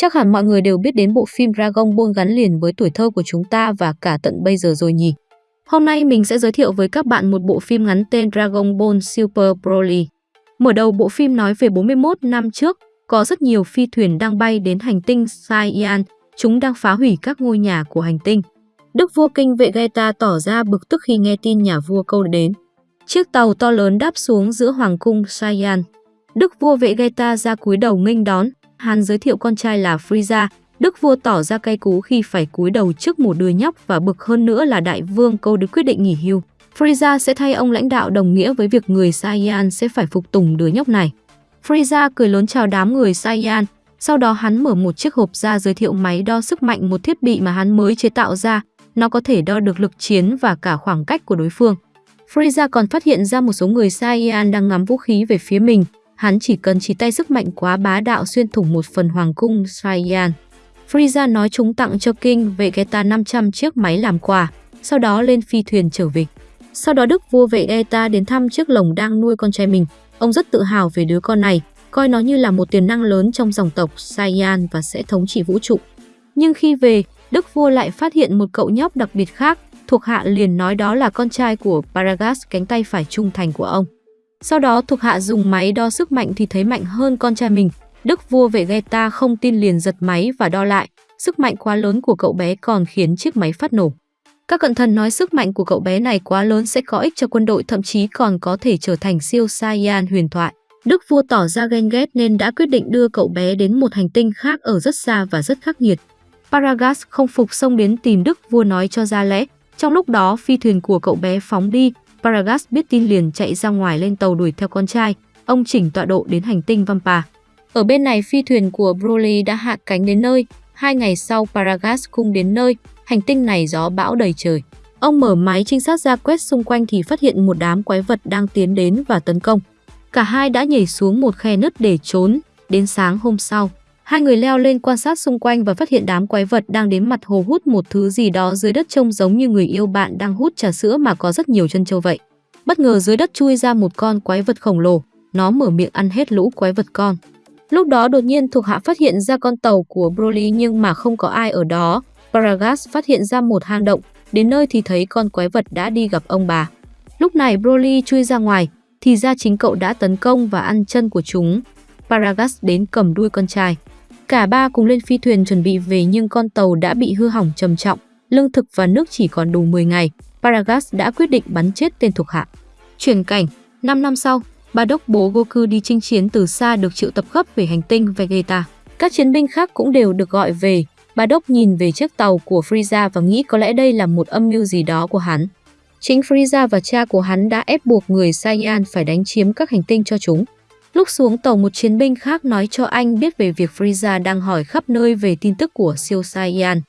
Chắc hẳn mọi người đều biết đến bộ phim Dragon Ball gắn liền với tuổi thơ của chúng ta và cả tận bây giờ rồi nhỉ. Hôm nay mình sẽ giới thiệu với các bạn một bộ phim ngắn tên Dragon Ball Super Broly. Mở đầu bộ phim nói về 41 năm trước, có rất nhiều phi thuyền đang bay đến hành tinh Saiyan, chúng đang phá hủy các ngôi nhà của hành tinh. Đức vua kinh vệ Geta tỏ ra bực tức khi nghe tin nhà vua câu đến. Chiếc tàu to lớn đáp xuống giữa hoàng cung Saiyan. Đức vua vệ Geta ra cúi đầu nghênh đón, hắn giới thiệu con trai là Frieza. Đức vua tỏ ra cay cú khi phải cúi đầu trước một đứa nhóc và bực hơn nữa là đại vương câu được quyết định nghỉ hưu. Frieza sẽ thay ông lãnh đạo đồng nghĩa với việc người Saiyan sẽ phải phục tùng đứa nhóc này. Frieza cười lớn chào đám người Saiyan, sau đó hắn mở một chiếc hộp ra giới thiệu máy đo sức mạnh một thiết bị mà hắn mới chế tạo ra, nó có thể đo được lực chiến và cả khoảng cách của đối phương. Frieza còn phát hiện ra một số người Saiyan đang ngắm vũ khí về phía mình, hắn chỉ cần chỉ tay sức mạnh quá bá đạo xuyên thủng một phần hoàng cung Saiyan. Frieza nói chúng tặng cho King Vegeta 500 chiếc máy làm quà, sau đó lên phi thuyền trở về. Sau đó Đức vua Vegeta đến thăm chiếc lồng đang nuôi con trai mình. Ông rất tự hào về đứa con này, coi nó như là một tiềm năng lớn trong dòng tộc Saiyan và sẽ thống trị vũ trụ. Nhưng khi về, Đức vua lại phát hiện một cậu nhóc đặc biệt khác, thuộc hạ liền nói đó là con trai của Paragas cánh tay phải trung thành của ông. Sau đó thuộc hạ dùng máy đo sức mạnh thì thấy mạnh hơn con trai mình. Đức vua Vegeta không tin liền giật máy và đo lại. Sức mạnh quá lớn của cậu bé còn khiến chiếc máy phát nổ. Các cận thần nói sức mạnh của cậu bé này quá lớn sẽ có ích cho quân đội thậm chí còn có thể trở thành siêu Saiyan huyền thoại. Đức vua tỏ ra ghen ghét nên đã quyết định đưa cậu bé đến một hành tinh khác ở rất xa và rất khắc nghiệt. Paragas không phục xông đến tìm Đức vua nói cho ra lẽ. Trong lúc đó phi thuyền của cậu bé phóng đi, Paragas biết tin liền chạy ra ngoài lên tàu đuổi theo con trai. Ông chỉnh tọa độ đến hành tinh Vampa. Ở bên này phi thuyền của Broly đã hạ cánh đến nơi. Hai ngày sau Paragas cung đến nơi, hành tinh này gió bão đầy trời. Ông mở máy trinh sát ra quét xung quanh thì phát hiện một đám quái vật đang tiến đến và tấn công. Cả hai đã nhảy xuống một khe nứt để trốn. Đến sáng hôm sau, hai người leo lên quan sát xung quanh và phát hiện đám quái vật đang đến mặt hồ hút một thứ gì đó dưới đất trông giống như người yêu bạn đang hút trà sữa mà có rất nhiều chân châu vậy. Bất ngờ dưới đất chui ra một con quái vật khổng lồ, nó mở miệng ăn hết lũ quái vật con. Lúc đó đột nhiên thuộc hạ phát hiện ra con tàu của Broly nhưng mà không có ai ở đó. Paragas phát hiện ra một hang động, đến nơi thì thấy con quái vật đã đi gặp ông bà. Lúc này Broly chui ra ngoài, thì ra chính cậu đã tấn công và ăn chân của chúng. Paragas đến cầm đuôi con trai. Cả ba cùng lên phi thuyền chuẩn bị về nhưng con tàu đã bị hư hỏng trầm trọng, lương thực và nước chỉ còn đủ 10 ngày. Paragas đã quyết định bắn chết tên thuộc hạ. Chuyển cảnh, 5 năm sau, ba đốc bố Goku đi chinh chiến từ xa được triệu tập gấp về hành tinh Vegeta. Các chiến binh khác cũng đều được gọi về. Ba đốc nhìn về chiếc tàu của Frieza và nghĩ có lẽ đây là một âm mưu gì đó của hắn. Chính Frieza và cha của hắn đã ép buộc người Saiyan phải đánh chiếm các hành tinh cho chúng. Lúc xuống tàu một chiến binh khác nói cho anh biết về việc Frieza đang hỏi khắp nơi về tin tức của siêu Saiyan.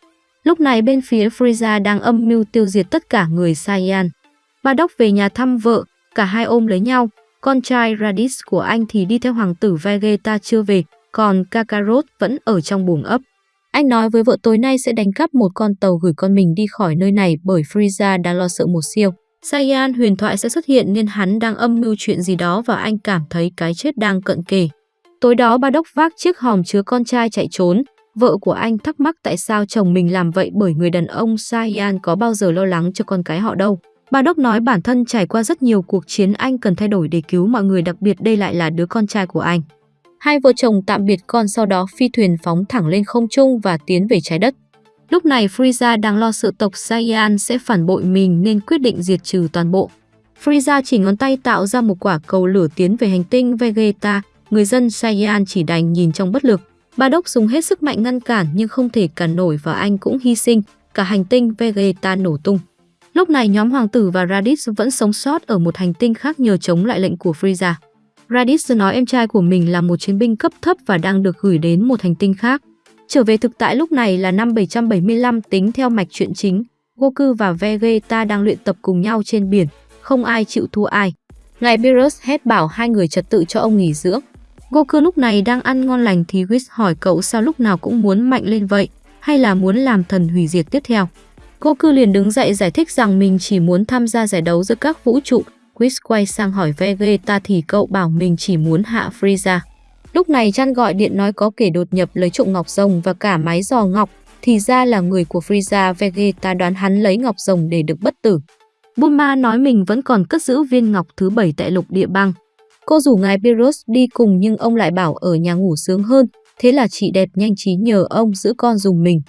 Lúc này bên phía Frieza đang âm mưu tiêu diệt tất cả người Saiyan. ba đốc về nhà thăm vợ, cả hai ôm lấy nhau. Con trai Raditz của anh thì đi theo hoàng tử Vegeta chưa về, còn Kakarot vẫn ở trong buồng ấp. Anh nói với vợ tối nay sẽ đánh cắp một con tàu gửi con mình đi khỏi nơi này bởi Frieza đang lo sợ một siêu. Saiyan huyền thoại sẽ xuất hiện nên hắn đang âm mưu chuyện gì đó và anh cảm thấy cái chết đang cận kề. Tối đó ba đốc vác chiếc hòm chứa con trai chạy trốn. Vợ của anh thắc mắc tại sao chồng mình làm vậy bởi người đàn ông Saiyan có bao giờ lo lắng cho con cái họ đâu. Ba đốc nói bản thân trải qua rất nhiều cuộc chiến anh cần thay đổi để cứu mọi người, đặc biệt đây lại là đứa con trai của anh. Hai vợ chồng tạm biệt con sau đó phi thuyền phóng thẳng lên không trung và tiến về trái đất. Lúc này Frieza đang lo sự tộc Saiyan sẽ phản bội mình nên quyết định diệt trừ toàn bộ. Frieza chỉ ngón tay tạo ra một quả cầu lửa tiến về hành tinh Vegeta, người dân Saiyan chỉ đành nhìn trong bất lực. Ba đốc dùng hết sức mạnh ngăn cản nhưng không thể cản nổi và anh cũng hy sinh, cả hành tinh Vegeta nổ tung. Lúc này nhóm hoàng tử và Raditz vẫn sống sót ở một hành tinh khác nhờ chống lại lệnh của Frieza. Raditz nói em trai của mình là một chiến binh cấp thấp và đang được gửi đến một hành tinh khác. Trở về thực tại lúc này là năm 775 tính theo mạch truyện chính, Goku và Vegeta đang luyện tập cùng nhau trên biển, không ai chịu thua ai. Ngài Beerus hét bảo hai người trật tự cho ông nghỉ dưỡng. Goku lúc này đang ăn ngon lành thì Whis hỏi cậu sao lúc nào cũng muốn mạnh lên vậy, hay là muốn làm thần hủy diệt tiếp theo. Goku liền đứng dậy giải thích rằng mình chỉ muốn tham gia giải đấu giữa các vũ trụ. Whis quay sang hỏi Vegeta thì cậu bảo mình chỉ muốn hạ Frieza. Lúc này Chan gọi điện nói có kẻ đột nhập lấy trộm ngọc rồng và cả máy dò ngọc, thì ra là người của Frieza Vegeta đoán hắn lấy ngọc rồng để được bất tử. Bulma nói mình vẫn còn cất giữ viên ngọc thứ bảy tại lục địa băng. Cô rủ ngài Beerus đi cùng nhưng ông lại bảo ở nhà ngủ sướng hơn, thế là chị đẹp nhanh trí nhờ ông giữ con dùng mình.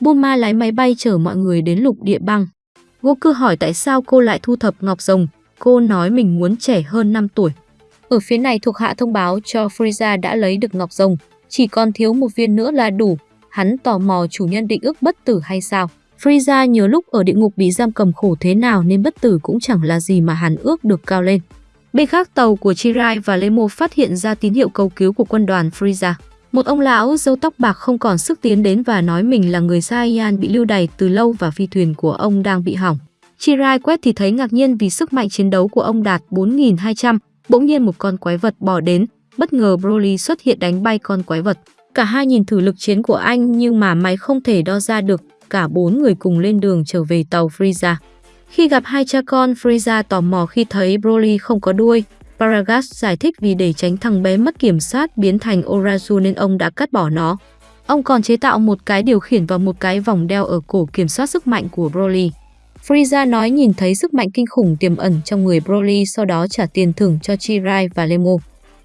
Bulma lái máy bay chở mọi người đến lục địa băng. Goku hỏi tại sao cô lại thu thập ngọc rồng, cô nói mình muốn trẻ hơn 5 tuổi. Ở phía này thuộc hạ thông báo cho Frieza đã lấy được ngọc rồng, chỉ còn thiếu một viên nữa là đủ. Hắn tò mò chủ nhân định ước bất tử hay sao. Frieza nhớ lúc ở địa ngục bị giam cầm khổ thế nào nên bất tử cũng chẳng là gì mà hắn ước được cao lên. Bên khác tàu của Chirai và Lemo phát hiện ra tín hiệu cầu cứu của quân đoàn Frieza. Một ông lão dâu tóc bạc không còn sức tiến đến và nói mình là người Saiyan bị lưu đày từ lâu và phi thuyền của ông đang bị hỏng. Chirai quét thì thấy ngạc nhiên vì sức mạnh chiến đấu của ông đạt 4.200, bỗng nhiên một con quái vật bỏ đến, bất ngờ Broly xuất hiện đánh bay con quái vật. Cả hai nhìn thử lực chiến của anh nhưng mà máy không thể đo ra được, cả bốn người cùng lên đường trở về tàu Frieza. Khi gặp hai cha con, Frieza tò mò khi thấy Broly không có đuôi. Paragas giải thích vì để tránh thằng bé mất kiểm soát biến thành Orazu nên ông đã cắt bỏ nó. Ông còn chế tạo một cái điều khiển và một cái vòng đeo ở cổ kiểm soát sức mạnh của Broly. Frieza nói nhìn thấy sức mạnh kinh khủng tiềm ẩn trong người Broly sau đó trả tiền thưởng cho Chirai và Lemo.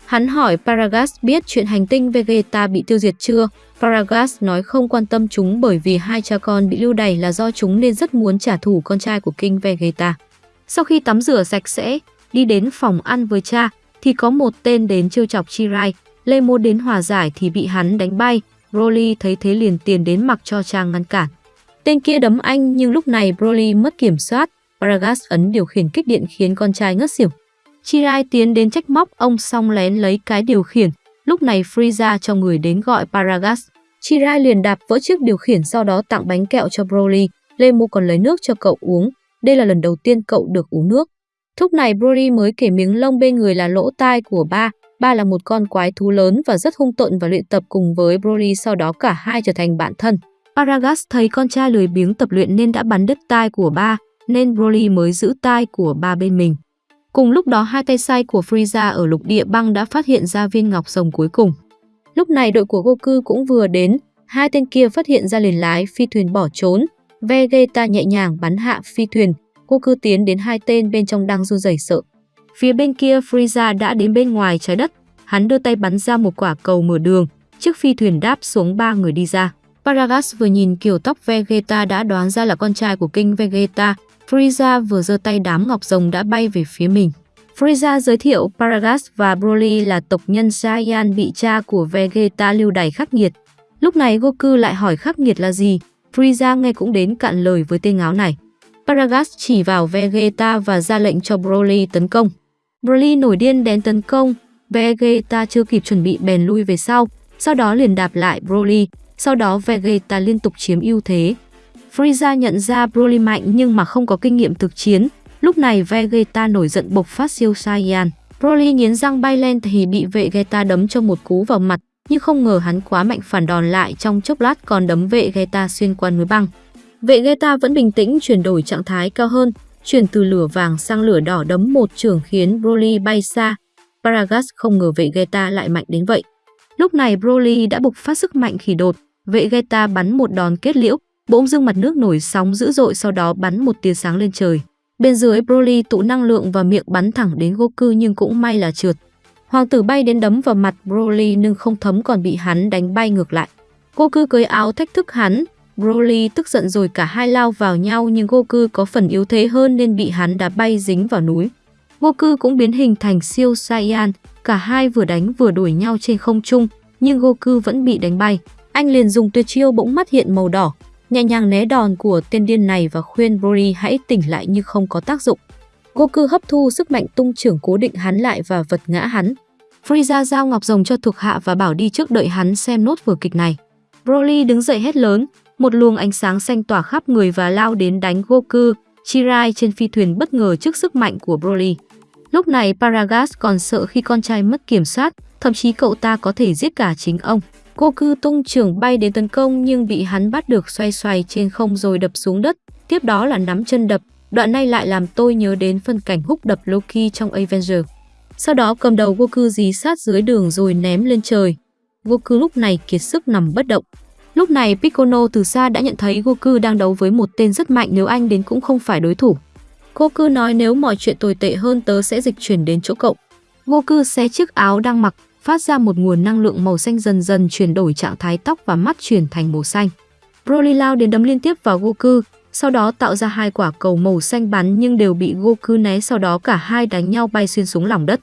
Hắn hỏi Paragas biết chuyện hành tinh Vegeta bị tiêu diệt chưa? Paragas nói không quan tâm chúng bởi vì hai cha con bị lưu đày là do chúng nên rất muốn trả thù con trai của King Vegeta. Sau khi tắm rửa sạch sẽ, đi đến phòng ăn với cha, thì có một tên đến trêu chọc Chirai. Lemo đến hòa giải thì bị hắn đánh bay. Broly thấy thế liền tiền đến mặc cho cha ngăn cản. Tên kia đấm anh, nhưng lúc này Broly mất kiểm soát. Paragas ấn điều khiển kích điện khiến con trai ngất xỉu. Chirai tiến đến trách móc, ông xong lén lấy cái điều khiển. Lúc này Frieza cho người đến gọi Paragas. Chirai liền đạp vỡ chiếc điều khiển, sau đó tặng bánh kẹo cho Broly. Lemu còn lấy nước cho cậu uống. Đây là lần đầu tiên cậu được uống nước. Thúc này Broly mới kể miếng lông bên người là lỗ tai của ba. Ba là một con quái thú lớn và rất hung tợn và luyện tập cùng với Broly, sau đó cả hai trở thành bạn thân. Paragas thấy con trai lười biếng tập luyện nên đã bắn đứt tai của ba, nên Broly mới giữ tai của ba bên mình. Cùng lúc đó hai tay sai của Frieza ở lục địa băng đã phát hiện ra viên ngọc rồng cuối cùng. Lúc này đội của Goku cũng vừa đến, hai tên kia phát hiện ra liền lái phi thuyền bỏ trốn. Vegeta nhẹ nhàng bắn hạ phi thuyền, Goku tiến đến hai tên bên trong đang run rẩy sợ. Phía bên kia Frieza đã đến bên ngoài trái đất, hắn đưa tay bắn ra một quả cầu mở đường, chiếc phi thuyền đáp xuống ba người đi ra. Paragas vừa nhìn kiểu tóc Vegeta đã đoán ra là con trai của King Vegeta, Frieza vừa giơ tay đám ngọc rồng đã bay về phía mình. Frieza giới thiệu Paragas và Broly là tộc nhân Saiyan bị cha của Vegeta lưu đày khắc nghiệt. Lúc này Goku lại hỏi khắc nghiệt là gì, Frieza nghe cũng đến cạn lời với tên ngáo này. Paragas chỉ vào Vegeta và ra lệnh cho Broly tấn công. Broly nổi điên đến tấn công, Vegeta chưa kịp chuẩn bị bèn lui về sau, sau đó liền đạp lại Broly, sau đó Vegeta liên tục chiếm ưu thế. Frieza nhận ra Broly mạnh nhưng mà không có kinh nghiệm thực chiến. Lúc này Vegeta nổi giận bộc phát siêu Saiyan. Broly nghiến răng bay lên thì bị Vegeta đấm cho một cú vào mặt, nhưng không ngờ hắn quá mạnh phản đòn lại trong chốc lát còn đấm Vegeta xuyên qua núi băng. Vegeta vẫn bình tĩnh chuyển đổi trạng thái cao hơn, chuyển từ lửa vàng sang lửa đỏ đấm một trường khiến Broly bay xa. Paragas không ngờ Vegeta lại mạnh đến vậy. Lúc này Broly đã bộc phát sức mạnh khỉ đột, Vegeta bắn một đòn kết liễu, bỗng dưng mặt nước nổi sóng dữ dội sau đó bắn một tia sáng lên trời. Bên dưới Broly tụ năng lượng và miệng bắn thẳng đến Goku nhưng cũng may là trượt. Hoàng tử bay đến đấm vào mặt Broly nhưng không thấm còn bị hắn đánh bay ngược lại. Goku cởi áo thách thức hắn, Broly tức giận rồi cả hai lao vào nhau nhưng Goku có phần yếu thế hơn nên bị hắn đá bay dính vào núi. Goku cũng biến hình thành siêu Saiyan, cả hai vừa đánh vừa đuổi nhau trên không trung, nhưng Goku vẫn bị đánh bay. Anh liền dùng tuyệt chiêu bỗng mắt hiện màu đỏ, nhẹ nhàng né đòn của tên điên này và khuyên Broly hãy tỉnh lại nhưng không có tác dụng. Goku hấp thu sức mạnh tung trưởng cố định hắn lại và vật ngã hắn. Frieza giao ngọc rồng cho thuộc hạ và bảo đi trước đợi hắn xem nốt vở kịch này. Broly đứng dậy hét lớn, một luồng ánh sáng xanh tỏa khắp người và lao đến đánh Goku. Chirai trên phi thuyền bất ngờ trước sức mạnh của Broly. Lúc này Paragas còn sợ khi con trai mất kiểm soát, thậm chí cậu ta có thể giết cả chính ông. Goku tung trưởng bay đến tấn công nhưng bị hắn bắt được xoay xoay trên không rồi đập xuống đất, tiếp đó là nắm chân đập. Đoạn này lại làm tôi nhớ đến phân cảnh húc đập Loki trong Avenger. sau đó cầm đầu Goku dí sát dưới đường rồi ném lên trời. Goku lúc này kiệt sức nằm bất động. Lúc này Piccolo từ xa đã nhận thấy Goku đang đấu với một tên rất mạnh nếu anh đến cũng không phải đối thủ. Goku nói nếu mọi chuyện tồi tệ hơn tớ sẽ dịch chuyển đến chỗ cậu. Goku xé chiếc áo đang mặc, phát ra một nguồn năng lượng màu xanh dần dần chuyển đổi trạng thái tóc và mắt chuyển thành màu xanh. Broly lao đến đấm liên tiếp vào Goku, sau đó tạo ra hai quả cầu màu xanh bắn nhưng đều bị Goku né sau đó cả hai đánh nhau bay xuyên xuống lòng đất.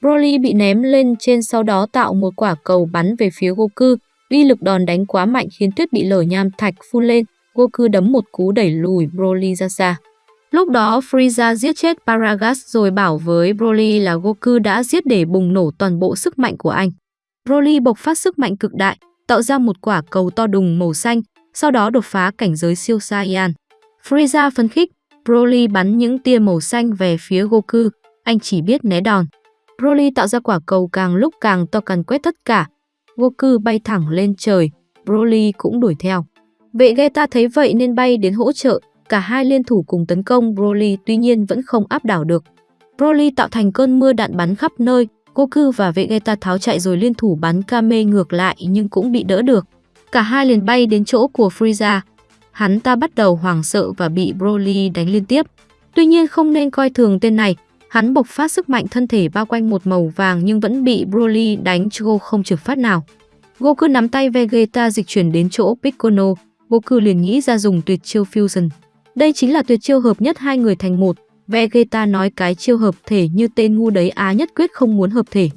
Broly bị ném lên trên sau đó tạo một quả cầu bắn về phía Goku, uy lực đòn đánh quá mạnh khiến tuyết bị lở nham thạch phun lên, Goku đấm một cú đẩy lùi Broly ra xa. Lúc đó Frieza giết chết Paragas rồi bảo với Broly là Goku đã giết để bùng nổ toàn bộ sức mạnh của anh. Broly bộc phát sức mạnh cực đại, tạo ra một quả cầu to đùng màu xanh, sau đó đột phá cảnh giới siêu Saiyan. Frieza phấn khích, Broly bắn những tia màu xanh về phía Goku, anh chỉ biết né đòn. Broly tạo ra quả cầu càng lúc càng to càn quét tất cả. Goku bay thẳng lên trời, Broly cũng đuổi theo. Vệ Geta thấy vậy nên bay đến hỗ trợ, cả hai liên thủ cùng tấn công Broly tuy nhiên vẫn không áp đảo được. Broly tạo thành cơn mưa đạn bắn khắp nơi, Goku và Vegeta tháo chạy rồi liên thủ bắn Kame ngược lại nhưng cũng bị đỡ được. Cả hai liền bay đến chỗ của Frieza. Hắn ta bắt đầu hoảng sợ và bị Broly đánh liên tiếp. Tuy nhiên không nên coi thường tên này, hắn bộc phát sức mạnh thân thể bao quanh một màu vàng nhưng vẫn bị Broly đánh cho không trượt phát nào. Goku nắm tay Vegeta dịch chuyển đến chỗ Piccolo, Goku liền nghĩ ra dùng tuyệt chiêu Fusion. Đây chính là tuyệt chiêu hợp nhất hai người thành một. Vegeta nói cái chiêu hợp thể như tên ngu đấy á nhất quyết không muốn hợp thể.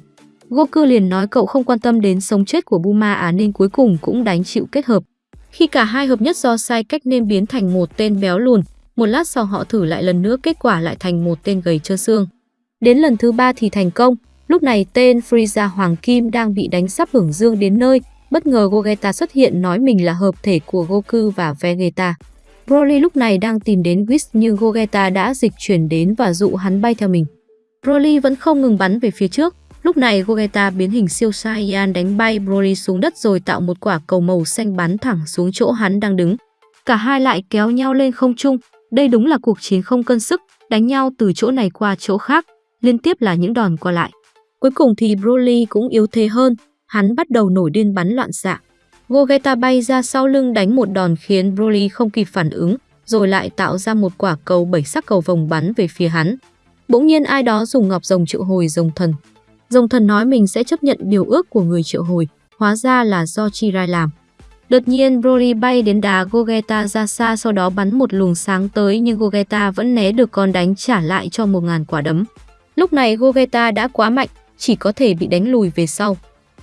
Goku liền nói cậu không quan tâm đến sống chết của Buma á nên cuối cùng cũng đánh chịu kết hợp. Khi cả hai hợp nhất do sai cách nên biến thành một tên béo lùn, một lát sau họ thử lại lần nữa kết quả lại thành một tên gầy trơ xương. Đến lần thứ ba thì thành công, lúc này tên Frieza Hoàng Kim đang bị đánh sắp hưởng dương đến nơi, bất ngờ Gogeta xuất hiện nói mình là hợp thể của Goku và Vegeta. Broly lúc này đang tìm đến Whis nhưng Gogeta đã dịch chuyển đến và dụ hắn bay theo mình. Broly vẫn không ngừng bắn về phía trước. Lúc này Gogeta biến hình siêu Saiyan đánh bay Broly xuống đất rồi tạo một quả cầu màu xanh bắn thẳng xuống chỗ hắn đang đứng. Cả hai lại kéo nhau lên không trung. Đây đúng là cuộc chiến không cân sức, đánh nhau từ chỗ này qua chỗ khác, liên tiếp là những đòn qua lại. Cuối cùng thì Broly cũng yếu thế hơn, hắn bắt đầu nổi điên bắn loạn xạ. Gogeta bay ra sau lưng đánh một đòn khiến Broly không kịp phản ứng, rồi lại tạo ra một quả cầu bảy sắc cầu vồng bắn về phía hắn. Bỗng nhiên ai đó dùng ngọc rồng triệu hồi rồng thần. Rồng thần nói mình sẽ chấp nhận điều ước của người triệu hồi, hóa ra là do Chirai làm. Đột nhiên Broly bay đến đá Gogeta ra xa sau đó bắn một luồng sáng tới nhưng Gogeta vẫn né được còn đánh trả lại cho một ngàn quả đấm. Lúc này Gogeta đã quá mạnh, chỉ có thể bị đánh lùi về sau.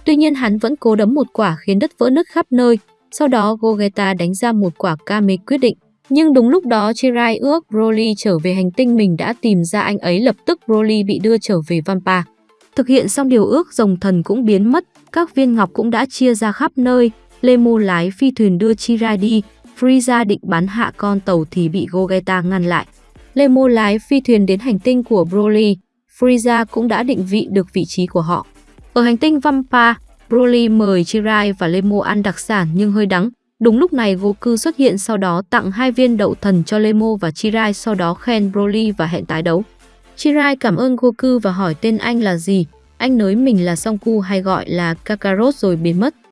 Tuy nhiên hắn vẫn cố đấm một quả khiến đất vỡ nứt khắp nơi. Sau đó Gogeta đánh ra một quả Kame quyết định. Nhưng đúng lúc đó Chirai ước Broly trở về hành tinh mình đã tìm ra anh ấy lập tức Broly bị đưa trở về Vampa. Thực hiện xong điều ước rồng thần cũng biến mất, các viên ngọc cũng đã chia ra khắp nơi. Lemo lái phi thuyền đưa Chirai đi, Frieza định bắn hạ con tàu thì bị Gogeta ngăn lại. Lemo lái phi thuyền đến hành tinh của Broly, Frieza cũng đã định vị được vị trí của họ. Ở hành tinh Vampa, Broly mời Chirai và Lemo ăn đặc sản nhưng hơi đắng. Đúng lúc này Goku xuất hiện sau đó tặng hai viên đậu thần cho Lemo và Chirai sau đó khen Broly và hẹn tái đấu. Chirai cảm ơn Goku và hỏi tên anh là gì. Anh nói mình là Songku hay gọi là Kakarot rồi biến mất.